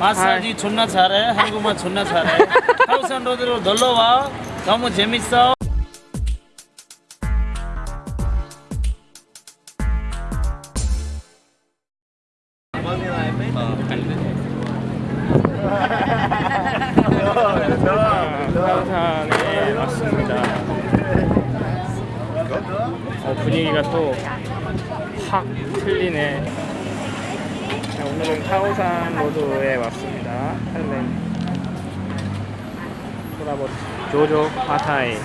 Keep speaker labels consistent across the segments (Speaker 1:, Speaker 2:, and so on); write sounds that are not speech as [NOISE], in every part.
Speaker 1: 마사지 존나 잘해. 한국말 존나 잘해. [LAUGHS] 하우산 로드로 놀러 와. 너무 재밌어.
Speaker 2: 왔습니다. 어, 분위기가 또 확 틀리네. 자, 오늘은 카오산 로드에 왔습니다. 할렌 돌아보 조조 파타이.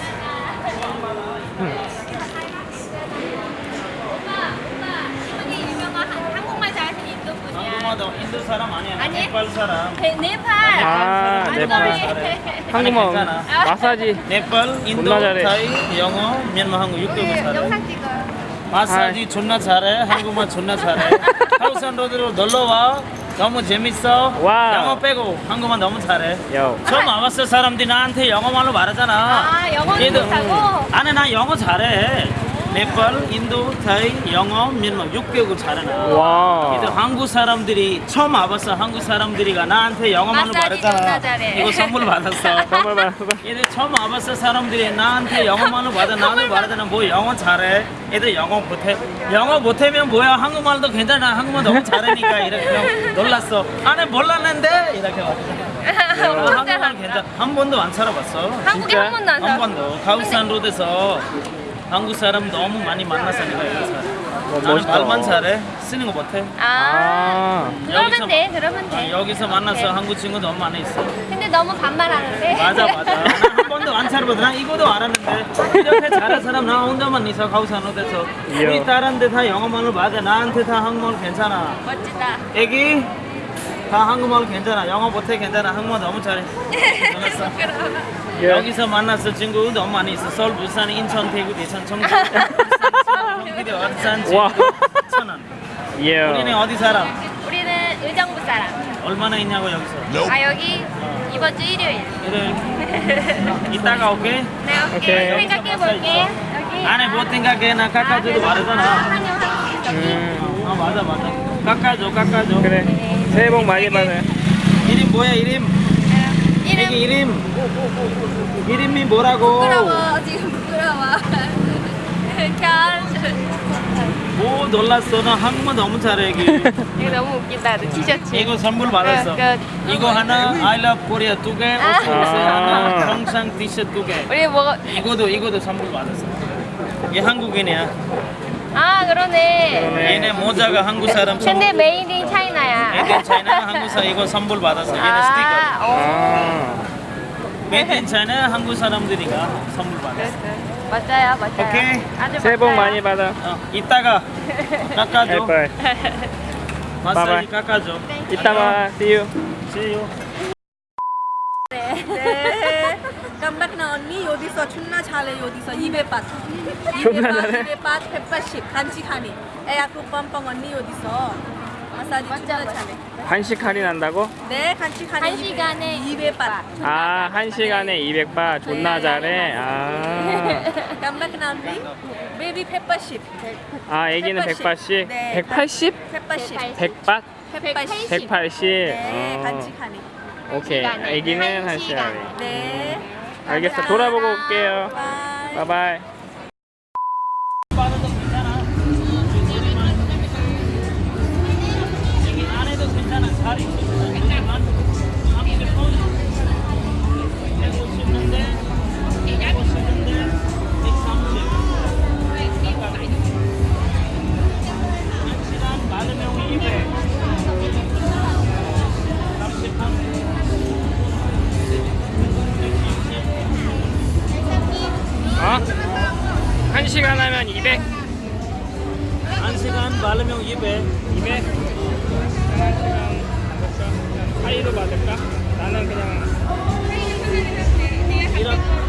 Speaker 3: 잘하시는 인도 분이야.
Speaker 1: 한국말도 인도 사람 아니야.
Speaker 3: 아니?
Speaker 1: 네팔 사람.
Speaker 3: 네, 네팔.
Speaker 2: 아,
Speaker 1: 한국말
Speaker 2: 네팔.
Speaker 1: 잘해.
Speaker 2: 한국말
Speaker 1: 괜찮아.
Speaker 2: 마사지.
Speaker 1: 네팔, 인도. 타이, 영어, 미얀마, 한국 육개국
Speaker 3: 네,
Speaker 1: 잘해.
Speaker 3: 영상 찍어요.
Speaker 1: 마사지 존나 잘해. 한국말 존나 잘해. [LAUGHS] 카오산 로드로 놀러 와. 너무 재밌어.
Speaker 2: 와우.
Speaker 1: 영어 빼고 한국말 너무 잘해.
Speaker 2: 요.
Speaker 1: 처음 와봤을 사람들이 나한테 영어말로 말하잖아.
Speaker 3: 아,
Speaker 1: 얘들-
Speaker 3: 못하고?
Speaker 1: 아니 나 영어 잘해. 네팔, 인도, 타이, 영어, 미얀마 6개국 잘해 나.
Speaker 2: 와.
Speaker 1: 얘들 한국 사람들이 처음 와봤어. 한국 사람들이가 나한테
Speaker 3: 마사지
Speaker 1: 말했잖아.
Speaker 3: 잘해.
Speaker 1: 이거 선물 받았어.
Speaker 2: 정말 많았어.
Speaker 1: 얘들 처음 와봤을 사람들이 나한테 영어말로 받아 나도 말하잖아. 뭐 영어 잘해. 얘들 영어 못해. 영어 못하면 뭐야? 한국말도 괜찮아. 한국말 너무 잘하니까 이렇게 그냥 놀랐어. 아니 몰랐는데 이렇게.
Speaker 3: 엄청
Speaker 1: 한국말. 괜찮아. 한 번도 안 살아봤어.
Speaker 3: 한국에
Speaker 2: 진짜?
Speaker 3: 한 번도 안
Speaker 1: 한
Speaker 3: 살아.
Speaker 1: 번도 가우산 로드에서 한국 사람 너무 많이 만났어 내가 여기서. 나는
Speaker 2: 멋있다.
Speaker 1: 말만 잘해. 쓰는 거 못해.
Speaker 3: 아,
Speaker 2: 아.
Speaker 3: 그러면
Speaker 1: 여기서-
Speaker 3: 돼, 그러면
Speaker 1: 아,
Speaker 3: 돼.
Speaker 1: 여기서 만났어
Speaker 3: 오케이.
Speaker 1: 한국 친구 너무 많이 있어.
Speaker 3: 근데 너무 반말하는데.
Speaker 1: 맞아 맞아. [LAUGHS] 나한 번도 안 살아봤어. 난 이거도 알았는데 이렇게 잘하는 사람 나 혼자만 있어 카오산 로드에서.
Speaker 2: 이야.
Speaker 1: 우리 딸한테 다 영어말로 맞아. 나한테 다 한국말 괜찮아.
Speaker 3: 멋지다.
Speaker 1: 애기 다 한국말 괜찮아. 영어 못해 괜찮아. 한국말 너무 잘해. 잘했어.
Speaker 2: 예.
Speaker 1: 여기서 만났어 친구 너무 많이 있어. 서울, 부산, 인천, 대구, 대천, 청주, [LAUGHS] 경기도, 오산,
Speaker 2: 와.
Speaker 1: 제주, 천안.
Speaker 2: 예.
Speaker 1: 우리는 어디 살아?
Speaker 3: 우리는 의정부 사람.
Speaker 1: 얼마나 있냐고 여기서?
Speaker 3: 아, 여기 이번 주 일요일.
Speaker 1: 일요일 [LAUGHS] 이따가 올게.
Speaker 3: 네,
Speaker 2: 오케이.
Speaker 3: 오케이. 생각해 볼게. 여기.
Speaker 1: 안에 뭐 생각해? 나 깎아줘도 말하잖아.
Speaker 3: 환영하기. 여기.
Speaker 2: 음.
Speaker 1: 아 맞아 맞아. 깎아줘 깎아줘.
Speaker 2: 그래. 새해 복 많이 받아요.
Speaker 1: 이름 뭐야 이름? 애기
Speaker 3: 이름
Speaker 1: 이름. 이름이 뭐라고?
Speaker 3: 부끄러워. 지금 부끄러워. [LAUGHS] 별.
Speaker 1: 오 놀랐어. 나 한국말 너무 잘해 애기. [LAUGHS]
Speaker 3: 이거 너무 웃긴다. 너 티셔츠.
Speaker 1: 이거 선물 받았어.
Speaker 3: 끝, 끝.
Speaker 1: 이거 하나 I love Korea 두 개,
Speaker 3: 아.
Speaker 1: 오스스 하나, 평상 티셔츠 두 개.
Speaker 3: 우리 뭐?
Speaker 1: 이거도 이거도 선물 받았어. 얘 한국인이야.
Speaker 3: 아 그러네.
Speaker 2: 그러네.
Speaker 1: 얘네 모자가 한국 사람.
Speaker 3: 근데 made in China야.
Speaker 1: made China 한국 사람 이거 선물 받았어. 얘네
Speaker 3: 아, 오.
Speaker 2: 아.
Speaker 1: 스티커. made China 한국 사람들이가 선물 받았어.
Speaker 3: 맞아요, 맞아요.
Speaker 1: 오케이.
Speaker 3: 아주
Speaker 2: 새해 복. 많이 받아.
Speaker 1: 어, 이따가 깎아줘.
Speaker 2: 해빨.
Speaker 1: 마사지. 깎아줘.
Speaker 2: 이따 봐. See you.
Speaker 1: See you.
Speaker 4: 네. 깜박 여기서 존나 잘해 여기서 200밭 [LAUGHS]
Speaker 2: 존나 잘해?
Speaker 4: 200밭 180 간식하니 애야쿠 뻔뻔 언니 여기서 마사지 존나. 잘해
Speaker 2: 한식 할인한다고?
Speaker 4: 네 간식하니
Speaker 3: 한 시간에
Speaker 4: 200밭
Speaker 2: 아, 한 시간에 200바 존나 잘해. 아.
Speaker 4: 나언니 베이비 180
Speaker 2: 아, 애기는 180?
Speaker 4: 네.
Speaker 2: 180?
Speaker 4: 180
Speaker 2: 100바?
Speaker 4: 180
Speaker 2: 180.
Speaker 4: 네
Speaker 2: 어. 오케이.
Speaker 3: 시간에.
Speaker 2: 애기는 한한 시간에.
Speaker 4: 네
Speaker 2: 알겠어. 돌아보고 올게요.
Speaker 4: 바이
Speaker 2: 바이
Speaker 1: 한 시간
Speaker 2: 하면 200
Speaker 1: 1시간 받으면 200
Speaker 2: 200 1시간 하이로 받을까? 나는 그냥 이런